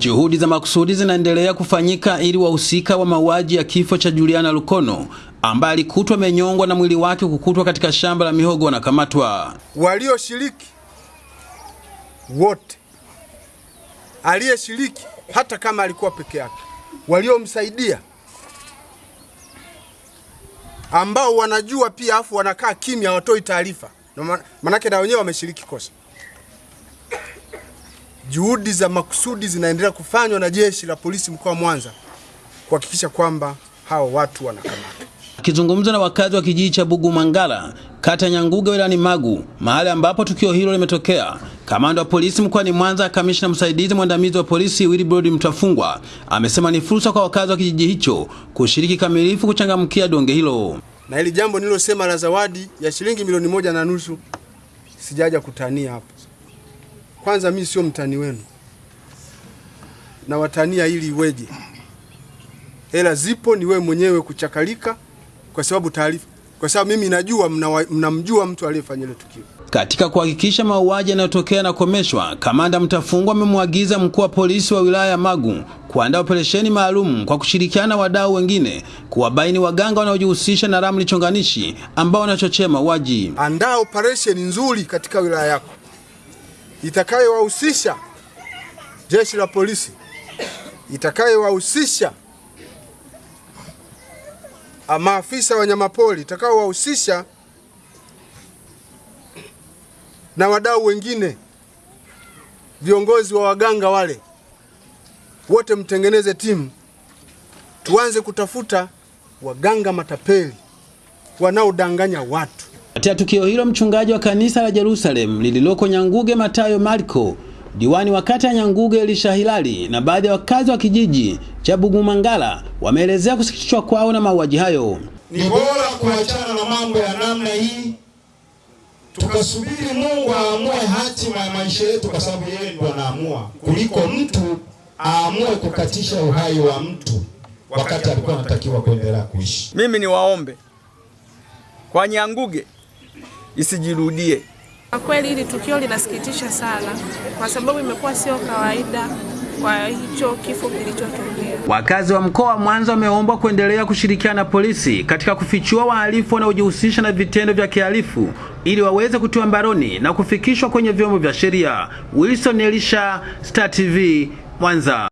Juhudi za makusudi zinaendelea kufanyika ili wahusika wa mauaji ya kifo cha Juliana Lukono ambaye alikutwa amenyongwa na mwili wake kukutwa katika shamba la mihogo wanakamatwa. Walioshiriki wote, aliyeshiriki hata kama alikuwa peke yake, waliomsaidia ambao wanajua pia, afu wanakaa kimya, hawatoi taarifa, manake na wenyewe wameshiriki kosa. Juhudi za makusudi zinaendelea kufanywa na jeshi la polisi mkoa wa Mwanza kuhakikisha kwamba hao watu wanakamatwa. Akizungumza na wakazi wa kijiji cha Bugumangala, kata Nyanguge, wilayani Magu, mahali ambapo tukio hilo limetokea, kamanda wa polisi mkoani Mwanza, kamishna msaidizi mwandamizi wa polisi Wilbrod Mtafungwa amesema ni fursa kwa wakazi wa kijiji hicho kushiriki kamilifu kuchangamkia donge hilo. Na hili jambo nililosema la zawadi ya shilingi milioni moja na nusu sijaja kutania hapo. Kwanza mimi sio mtani wenu, na watania ili iweje? Hela zipo, ni wewe mwenyewe kuchakalika, kwa sababu taarifa, kwa sababu mimi najua mnamjua mna mtu aliyefanya ile tukio. Katika kuhakikisha mauaji yanayotokea yanakomeshwa, kamanda Mtafungwa amemwagiza mkuu wa polisi wa wilaya ya Magu kuandaa operesheni maalum kwa kushirikiana na wadau wengine kuwabaini waganga wanaojihusisha na ramli chonganishi ambao wanachochea mauaji. Andaa operesheni nzuri katika wilaya yako itakayowahusisha jeshi la polisi, itakayowahusisha maafisa wa wanyamapori, itakayowahusisha na wadau wengine, viongozi wa waganga wale wote, mtengeneze timu, tuanze kutafuta waganga matapeli wanaodanganya watu. Katika tukio hilo, mchungaji wa kanisa la Jerusalem lililoko Nyanguge Matayo Marko, diwani wa kata ya Nyanguge Elisha Hilali na baadhi ya wakazi wa kijiji cha Bugumangala wameelezea kusikitishwa kwao na mauaji hayo. Ni bora kuachana na mambo ya namna hii, tukasubiri Mungu aamue hatima ya maisha yetu, kwa sababu yeye ndo anaamua, kuliko mtu aamue kukatisha uhai wa mtu wakati alikuwa anatakiwa kuendelea kuishi. Mimi ni waombe kwa Nyanguge isijirudie. Kwa kweli hili tukio linasikitisha sana, kwa sababu imekuwa sio kawaida kwa hicho kifo kilichotokea. Wakazi wa mkoa wa Mwanza wameombwa kuendelea kushirikiana na polisi katika kufichua wahalifu wanaojihusisha na vitendo vya kihalifu ili waweze kutiwa mbaroni na kufikishwa kwenye vyombo vya sheria. Wilson Elisha, Star TV, Mwanza.